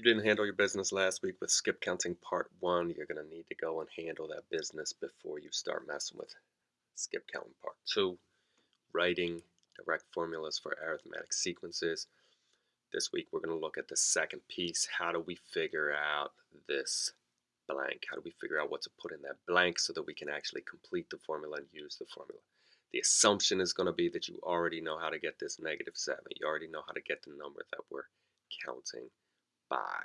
you didn't handle your business last week with skip counting part one, you're going to need to go and handle that business before you start messing with skip counting part two, writing direct formulas for arithmetic sequences. This week we're going to look at the second piece. How do we figure out this blank? How do we figure out what to put in that blank so that we can actually complete the formula and use the formula? The assumption is going to be that you already know how to get this negative 7. You already know how to get the number that we're counting by.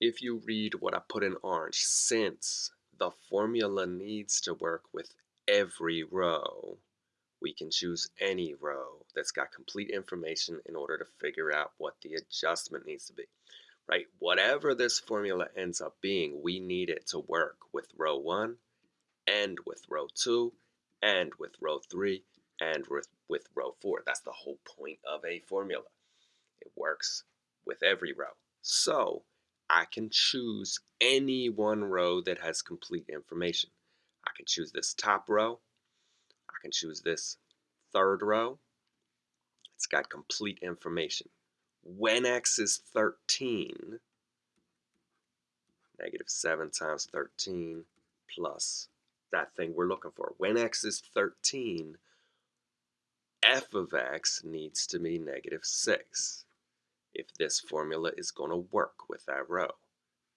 If you read what I put in orange, since the formula needs to work with every row, we can choose any row that's got complete information in order to figure out what the adjustment needs to be. Right? Whatever this formula ends up being, we need it to work with row 1 and with row 2 and with row 3 and with, with row 4. That's the whole point of a formula. It works with every row. So I can choose any one row that has complete information. I can choose this top row. I can choose this third row. It's got complete information. When x is 13, negative 7 times 13 plus that thing we're looking for. When x is 13, f of x needs to be negative 6 if this formula is going to work with that row.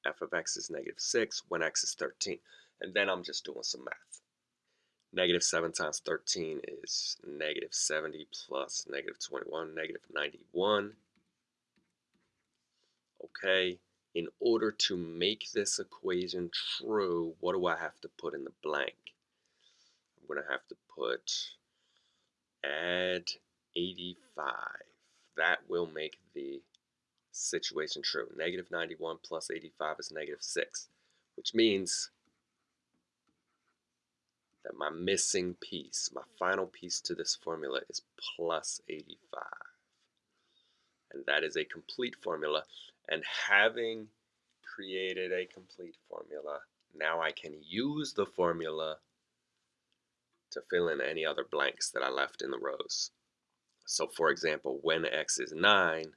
f of x is negative 6 when x is 13. And then I'm just doing some math. Negative 7 times 13 is negative 70 plus negative 21, negative 91. Okay, in order to make this equation true, what do I have to put in the blank? I'm going to have to put add 85. That will make the situation true. Negative 91 plus 85 is negative 6, which means that my missing piece, my final piece to this formula is plus 85. And that is a complete formula. And having created a complete formula, now I can use the formula to fill in any other blanks that I left in the rows. So for example, when x is 9,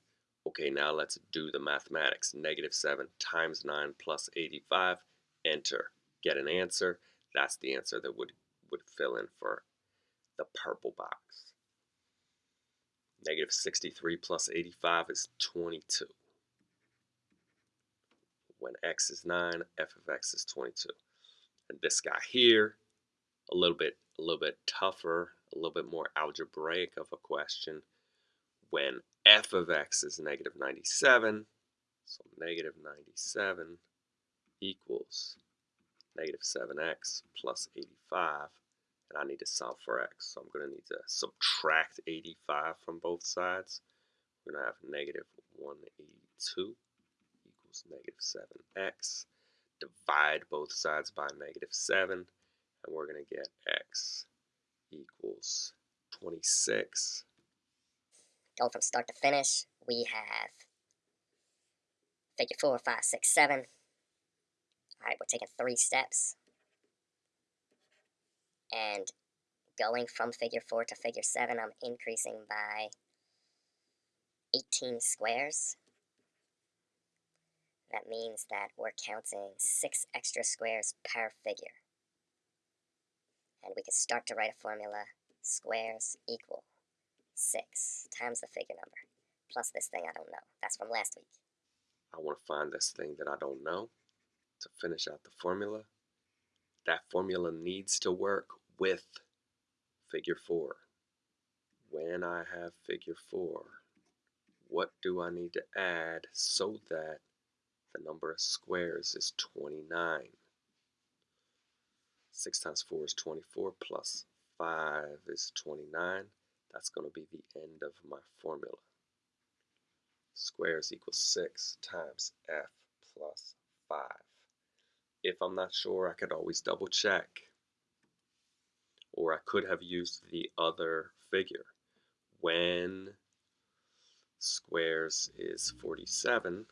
Okay, now let's do the mathematics. Negative 7 times 9 plus 85, enter. Get an answer. That's the answer that would, would fill in for the purple box. Negative 63 plus 85 is 22. When x is 9, f of x is 22. And this guy here, a little bit, a little bit tougher, a little bit more algebraic of a question when f of x is negative 97, so negative 97 equals negative 7x plus 85, and I need to solve for x. So I'm going to need to subtract 85 from both sides. We're going to have negative 182 equals negative 7x. Divide both sides by negative 7, and we're going to get x equals 26 Going from start to finish, we have figure four, five, six, seven. All right, we're taking three steps. And going from figure four to figure seven, I'm increasing by 18 squares. That means that we're counting six extra squares per figure. And we can start to write a formula, squares equal 6 times the figure number plus this thing I don't know. That's from last week. I want to find this thing that I don't know to finish out the formula. That formula needs to work with figure 4. When I have figure 4, what do I need to add so that the number of squares is 29? 6 times 4 is 24 plus 5 is 29. That's going to be the end of my formula. Squares equals 6 times f plus 5. If I'm not sure, I could always double check. Or I could have used the other figure. When squares is 47,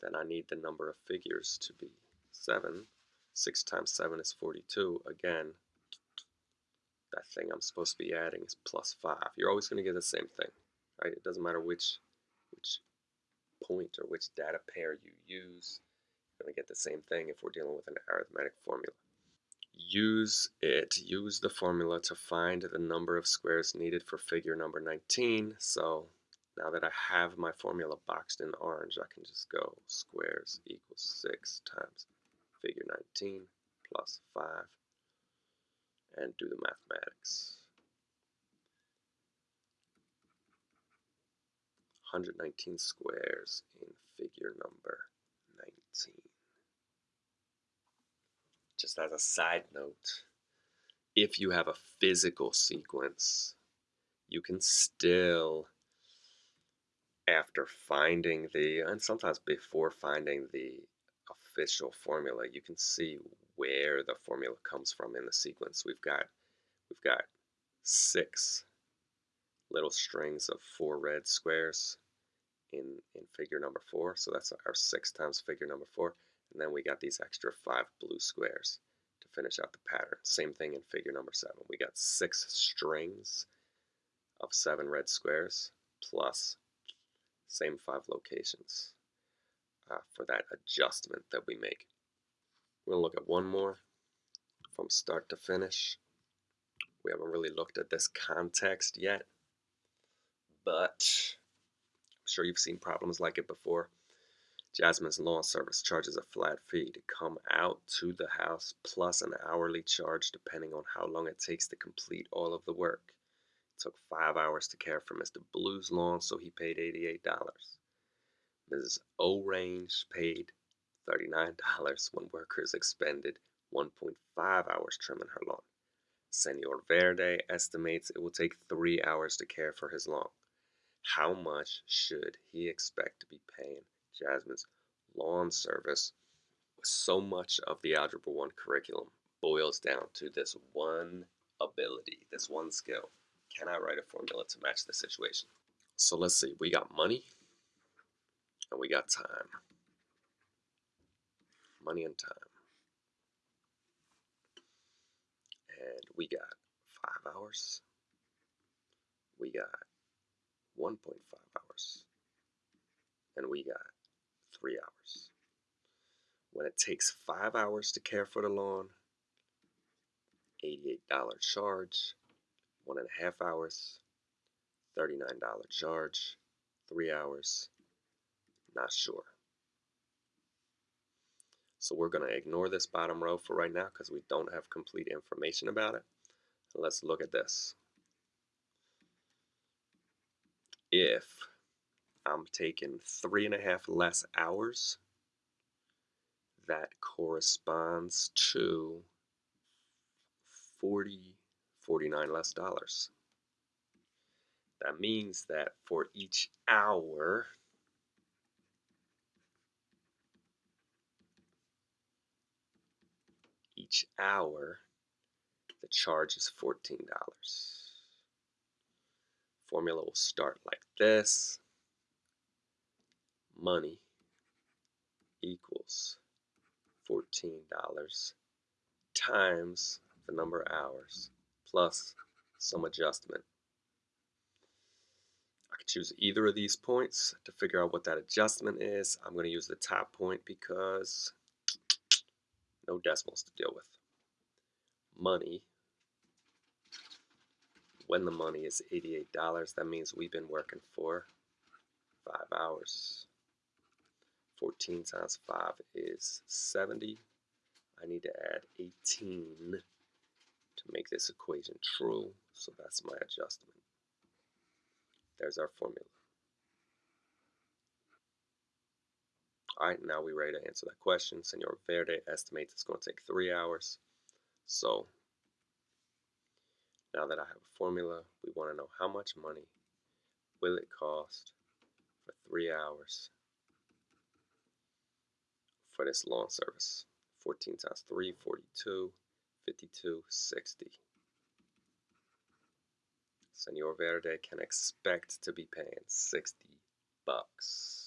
then I need the number of figures to be 7. 6 times 7 is 42. Again, that thing I'm supposed to be adding is plus 5. You're always going to get the same thing, right? It doesn't matter which, which point or which data pair you use. You're going to get the same thing if we're dealing with an arithmetic formula. Use it, use the formula to find the number of squares needed for figure number 19. So now that I have my formula boxed in orange, I can just go squares equals 6 times figure 19 plus 5 and do the mathematics. 119 squares in figure number 19. Just as a side note, if you have a physical sequence, you can still, after finding the, and sometimes before finding the official formula, you can see where the formula comes from in the sequence. We've got, we've got six little strings of four red squares in, in figure number four. So that's our six times figure number four. And then we got these extra five blue squares to finish out the pattern. Same thing in figure number seven. We got six strings of seven red squares plus same five locations uh, for that adjustment that we make. We're going to look at one more from start to finish. We haven't really looked at this context yet, but I'm sure you've seen problems like it before. Jasmine's lawn service charges a flat fee to come out to the house plus an hourly charge depending on how long it takes to complete all of the work. It took five hours to care for Mr. Blue's lawn, so he paid $88. Mrs. O'Range paid $39 when workers expended 1.5 hours trimming her lawn. Senor Verde estimates it will take three hours to care for his lawn. How much should he expect to be paying Jasmine's lawn service? So much of the Algebra 1 curriculum boils down to this one ability, this one skill. Can I write a formula to match the situation? So let's see, we got money and we got time. Money and time. And we got five hours. We got 1.5 hours. And we got three hours. When it takes five hours to care for the lawn, $88 charge, one and a half hours, $39 charge, three hours, not sure. So we're going to ignore this bottom row for right now because we don't have complete information about it. Let's look at this. If I'm taking three and a half less hours, that corresponds to 40, 49 less dollars. That means that for each hour, each hour, the charge is $14. Formula will start like this. Money equals $14 times the number of hours plus some adjustment. I could choose either of these points to figure out what that adjustment is. I'm going to use the top point because no decimals to deal with. Money, when the money is $88, that means we've been working for five hours. 14 times 5 is 70. I need to add 18 to make this equation true, so that's my adjustment. There's our formula. Alright, now we're ready to answer that question. Senor Verde estimates it's going to take three hours. So, now that I have a formula, we want to know how much money will it cost for three hours for this lawn service. 14 times 3, 42, 52, 60. Senor Verde can expect to be paying 60 bucks.